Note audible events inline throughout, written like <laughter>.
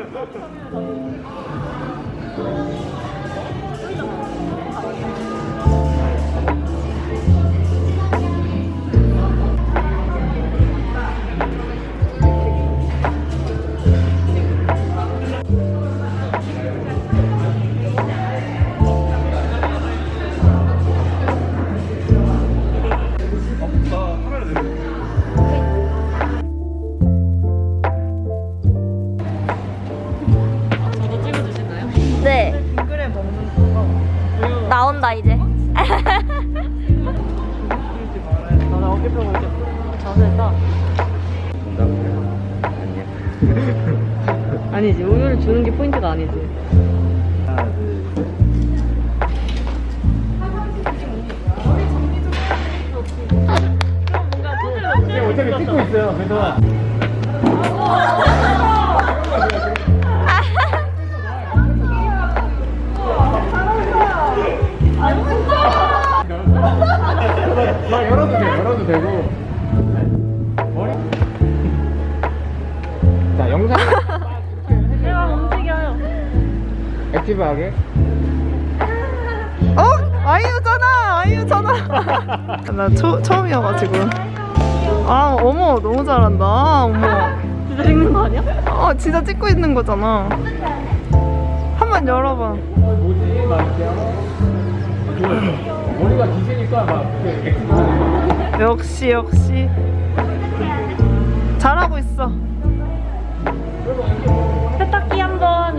Thank you. 자세가 안녕. 아니지 우유를 주는 게 포인트가 아니지 하나, 둘, 셋. 어차피 찍고 있어요. 그래서 막 열어도 돼, 열어도 되고. 액티브하게. 어? 아이유잖아 아이유잖아 <laughs> 나 초, 처음이어가지고 아 어머 너무 잘한다 어머 진짜 찍는 거 아니야? 어 진짜 찍고 있는 거잖아 한번 열어봐 뭐지? 막. 머리가 기세니까 막. 역시 역시 잘하고 있어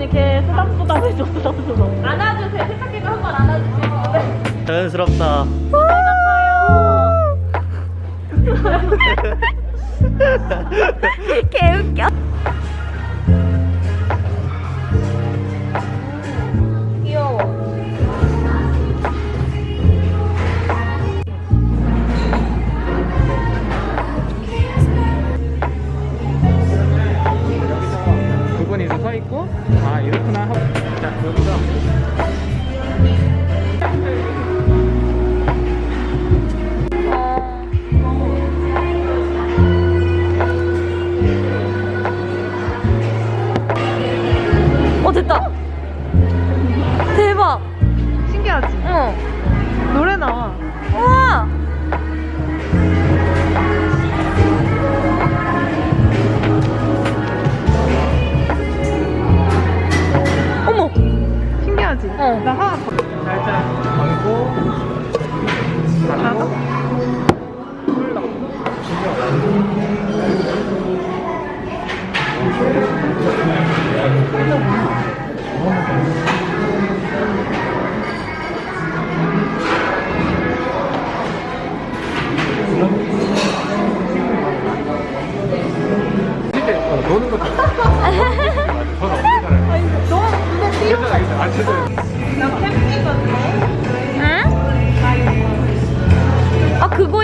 이렇게 쓰담쓰담 해줘 쓰담쓰담. 안아주세요. 세탁기도 한 번 안아주세요. 자연스럽다. <laughs> <laughs> 개웃겨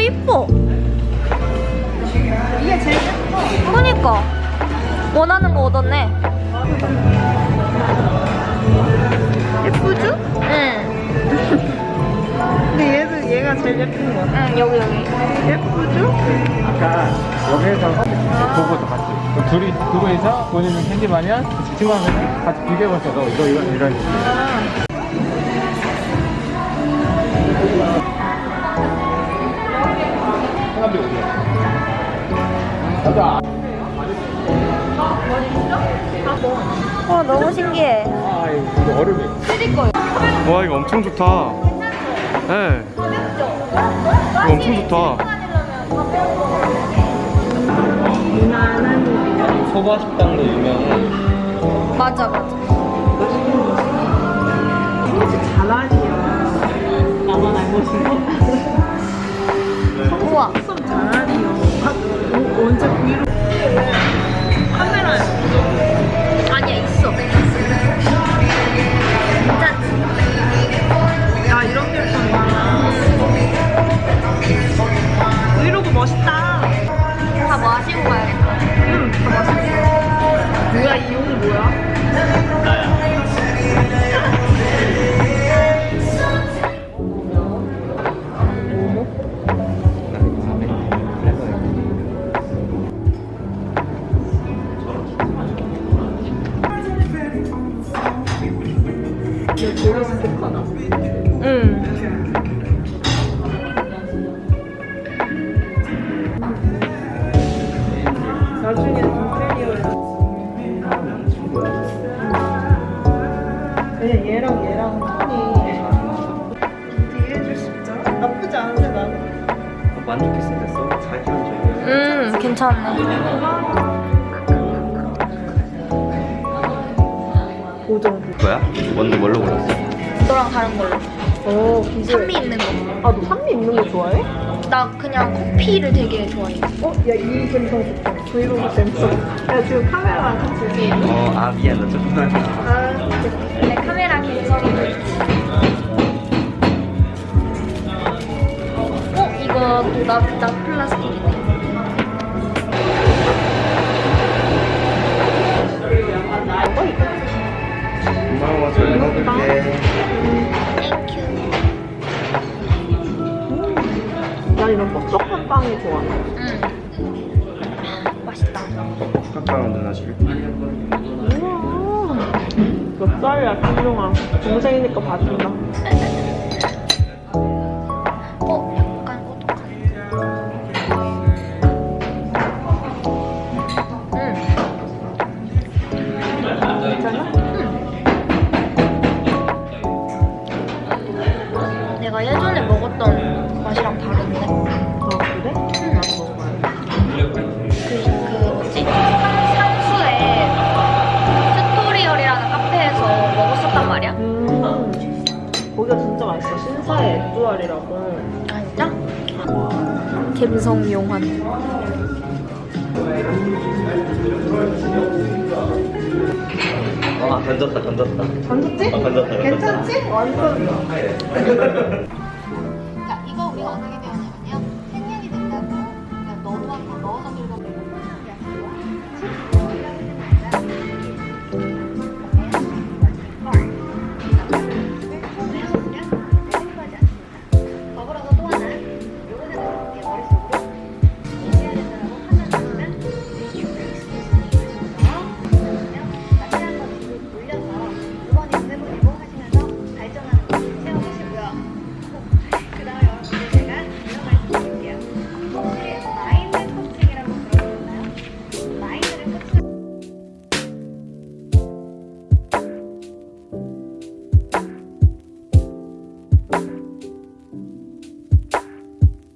이뻐. 이게 제일 예뻐. 그니까. 원하는 거 얻었네. 예쁘죠? 응. 근데 얘도 얘가 제일 예쁜 거 같아. 응 여기 여기. 예쁘죠? 아까 여기에서 보고서 같이. 그 둘이 그거에서 본인은 편집하면 친구하면 같이 비교해봤어 너 이거 이거 이런 식 나도 와 너무 신기해. 아 이거 얼음이. 거예요. 와 이거 엄청 좋다. 네. 이거 엄청 좋다. 소바 식당도 유명해. 맞아 맞아. 잘하니요 나만 알고 있어 우와 브 안 좋게 생겼어. 잘 키워줘. 음, 괜찮네. 고정. 뭐야? 뭔데 뭘로 골랐어? 너랑 다른 걸로. 오, 비주얼. 산미 있는 거. 아, 너 산미 있는 거 좋아해? 나 그냥 커피를 되게 좋아해. 어? 야, 이 감성 좋다. 브이로그 재밌어. 야, 지금 카메라랑 같이. 어, 아 미안 나 조금 더. 아, 내 카메라 감성이 어? 이 거또 나, 나 플라스틱이네. 고마워 잘 먹을게. Thank you. 난 이런 뻑뻑한 빵이 좋아. 응. 맛있다. 카카오 누나 줄. 우와. 몇 살이야, 김용아. 동생이니까 봐준다. 맛있어. 신사의 액주알이라고. 아 진짜? 갬성 용환. 아 던졌다 던졌다. 던졌지? 어, 던졌다. 괜찮지? 완전. <laughs>